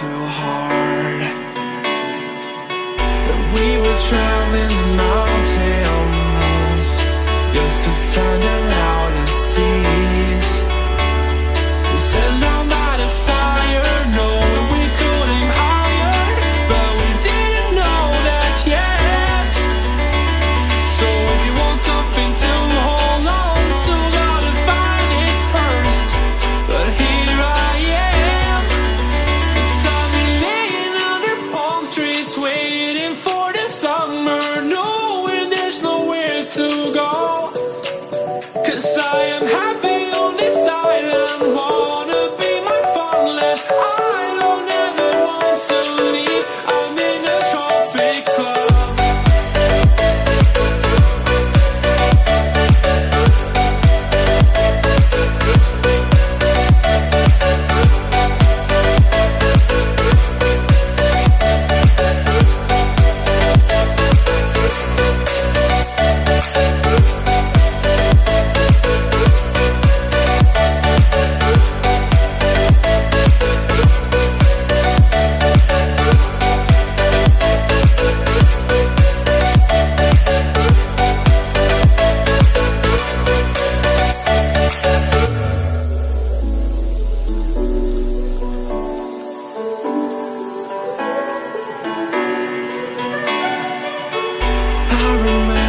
so hard. That we were drowning I remember